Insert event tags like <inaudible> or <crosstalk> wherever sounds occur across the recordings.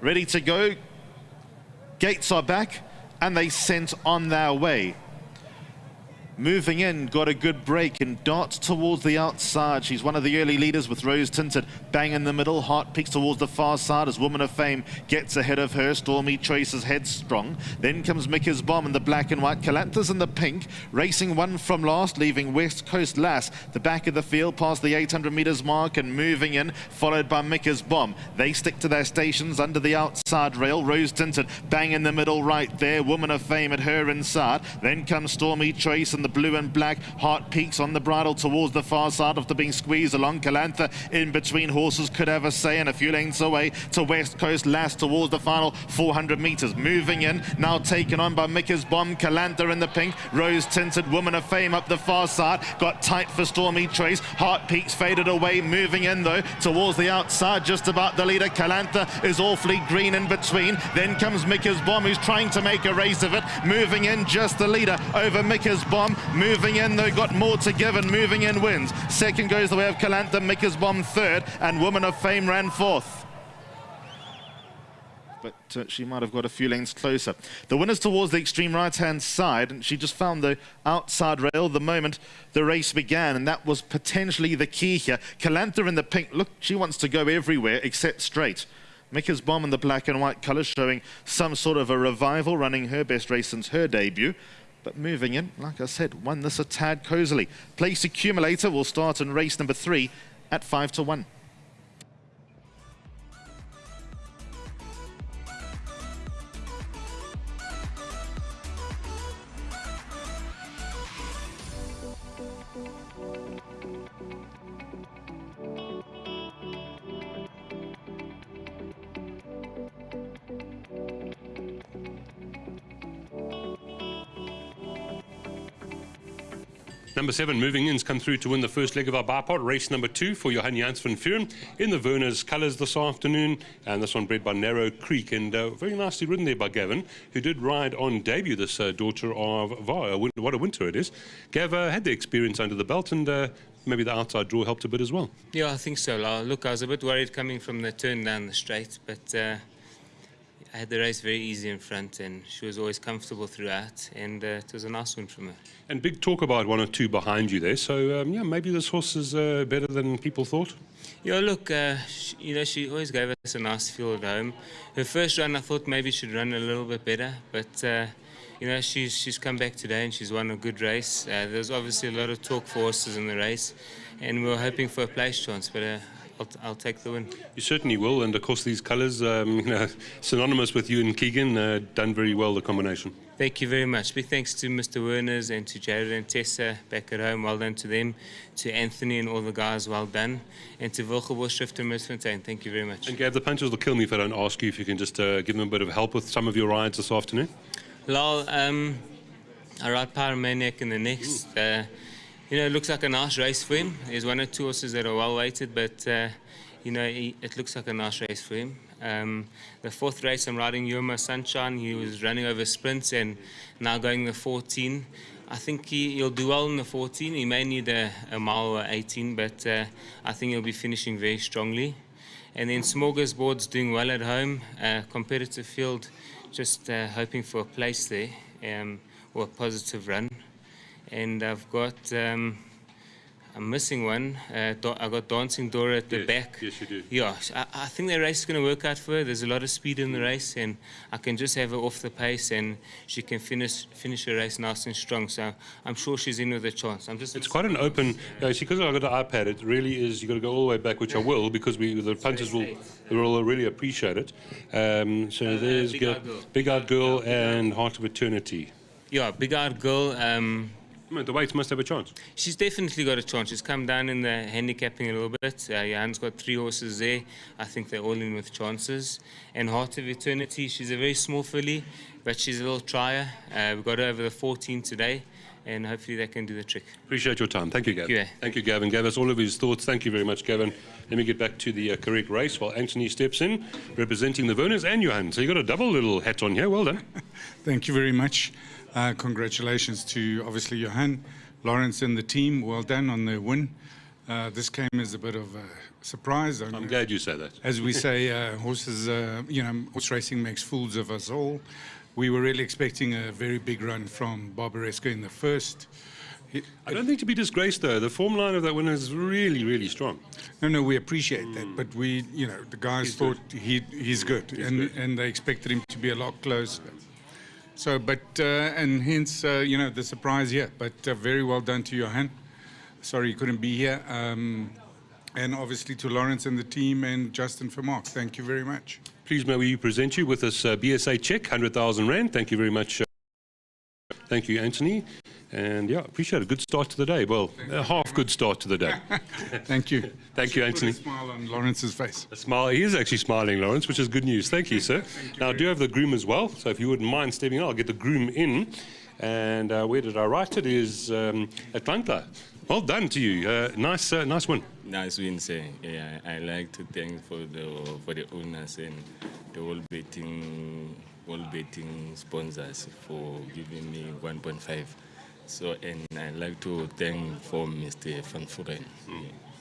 ready to go. Gates are back and they sent on their way. Moving in, got a good break and darts towards the outside. She's one of the early leaders with Rose Tinted. Bang in the middle, Heart peaks towards the far side as Woman of Fame gets ahead of her. Stormy Choices headstrong. Then comes Mika's Bomb in the black and white. Calantha in the pink, racing one from last, leaving West Coast last. The back of the field past the 800 metres mark and moving in, followed by Mika's Bomb. They stick to their stations under the outside rail. Rose Tinted, bang in the middle right there. Woman of Fame at her inside. Then comes Stormy Choice in the blue and black. Heart peaks on the bridle towards the far side after being squeezed along. Calantha in between horses could a say and a few lengths away to West Coast last towards the final 400 metres. Moving in, now taken on by Mika's Bomb. Calantha in the pink. Rose tinted woman of fame up the far side. Got tight for Stormy Trace. Heart peaks faded away. Moving in though towards the outside, just about the leader. Calantha is awfully green in between. Then comes Mika's Bomb who's trying to make a race of it. Moving in just the leader over Mika's Bomb. Moving in, though, got more to give and moving in wins. Second goes the way of Calantha, Mika's Bomb third, and Woman of Fame ran fourth but uh, she might have got a few lengths closer. The winner's towards the extreme right-hand side, and she just found the outside rail the moment the race began, and that was potentially the key here. Calantha in the pink, look, she wants to go everywhere except straight. Mika's Bomb in the black and white colours showing some sort of a revival, running her best race since her debut. But moving in, like I said, won this a tad cozily. Place accumulator will start in race number three at five to one. Number seven, Moving In's come through to win the first leg of our bipod, race number two for Johan Janse van Vuuren in the Werner's colours this afternoon. And this one bred by Narrow Creek and uh, very nicely ridden there by Gavin, who did ride on debut, this uh, daughter of VAR. What a winter it is. Gav uh, had the experience under the belt and uh, maybe the outside draw helped a bit as well. Yeah, I think so. Look, I was a bit worried coming from the turn down the straight, but uh, I had the race very easy in front and she was always comfortable throughout and uh, it was a nice win from her. And big talk about one or two behind you there. So, um, yeah, maybe this horse is uh, better than people thought? Yeah, look, uh, she, you know, she always gave us a nice feel at home. Her first run, I thought maybe she'd run a little bit better, but, uh, you know, she's, she's come back today and she's won a good race. Uh, there's obviously a lot of talk for horses in the race and we were hoping for a place chance, but uh, I'll, I'll, take the win. You certainly will, and of course these colours, um, <laughs> you know, synonymous with you and Keegan, uh, done very well the combination. Thank you very much. Big thanks to Mr. Werners and to Jared and Tessa back at home. Well done to them. To Anthony and all the guys, well done. And to Wilgebos, Schrift and Misfontein, thank you very much. And Gav, the punches will kill me if I don't ask you if you can just uh, give them a bit of help with some of your rides this afternoon. Lal, um, I ride Pyromaniac in the next. Uh, you know, it looks like a nice race for him. There's one or two horses that are well weighted, but uh, you know, he, it looks like a nice race for him. Um, the fourth race, I'm riding Yuma Sunshine. He was running over sprints and now going the 14. I think he, will do well in the 14. He may need a, a mile or 18, but uh, I think he'll be finishing very strongly. And then Smorgasbord's doing well at home. Uh, competitive field, just uh, hoping for a place there um, or a positive run and I've got um, I'm missing one. Uh, I got Dancing Dora at the yes, back. Yes, you do. Yeah, I, I think the race is going to work out for her. There's a lot of speed in the race, and I can just have her off the pace, and she can finish finish her race nice and strong. So I'm sure she's in with a chance. I'm just. It's quite an open. Yeah, see, because I've got an iPad, it really is. You've got to go all the way back, which I will, because we the punters will will really appreciate it. Um, so uh, there's Big Eyed Girl, Big Eyed Girl and Heart of Eternity. Yeah, Big Eyed Girl. Um, the weights must have a chance. She's definitely got a chance. She's come down in the handicapping a little bit. Uh, Johan's got three horses there. I think they're all in with chances. And Heart of Eternity, she's a very small filly, but she's a little trier. Uh, we got her over the 14 today, and hopefully that can do the trick. Appreciate your time. Thank you, Gavin. Thank you, Thank you Gavin. Gave us all of his thoughts. Thank you very much, Gavin. Let me get back to the uh, correct race while Anthony steps in, representing the Werners and Johan. So you got a double little hat on here. Well done. <laughs> Thank you very much. Uh, congratulations to obviously Johan, Lawrence and the team. Well done on the win. Uh, this came as a bit of a surprise. I'm glad you say that. As we <laughs> say, uh, horses, uh, you know, horse racing makes fools of us all. We were really expecting a very big run from Barbaresco in the first. I don't think to be disgraced, though. The form line of that winner is really, really strong. No, no, we appreciate that, but we, you know, the guys thought he he's good, and and they expected him to be a lot closer. So, but uh, and hence, uh, you know, the surprise here. But uh, very well done to Johan. Sorry you couldn't be here, um, and obviously to Lawrence and the team and Justin for Mark. Thank you very much. Please may we present you with this uh, BSA check, 100,000 Rand. Thank you very much. Uh, thank you, Anthony. And yeah, appreciate a good start to the day. Well, a half good start to the day. <laughs> Thank you. Thank you, Anthony. smile on Lawrence's face. A smile. He is actually smiling, Lawrence, which is good news. Thank you, sir. now, I do have the groom as well. So if you wouldn't mind stepping in, I'll get the groom in. And uh, where did I write it? Is um, Atlanta. Well done to you. Uh, nice, uh, nice win. Nice win, sir. Yeah, I like to thank for the for the owners and the whole betting all betting sponsors for giving me 1.5. So and I like to thank for Mr. Van Furen.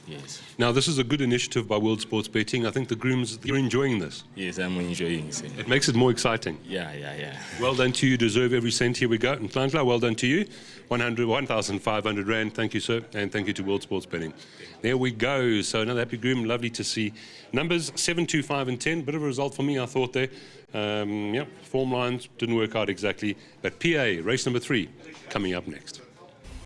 Yes, Now, this is a good initiative by World Sports Betting. I think the grooms, you're enjoying this. yes, I'm enjoying, sir. It makes it more exciting. Yeah, yeah, yeah. <laughs> Well done to you. Deserve every cent. Here we go. And Klantla, well done to you. 100, 1,500 Rand. Thank you, sir. And thank you to World Sports Betting. There we go. So another happy groom. Lovely to see. Numbers 7, 2, 5, and 10. Bit of a result for me, I thought there. Um, yeah, form lines didn't work out exactly. But PA, race number three, coming up next.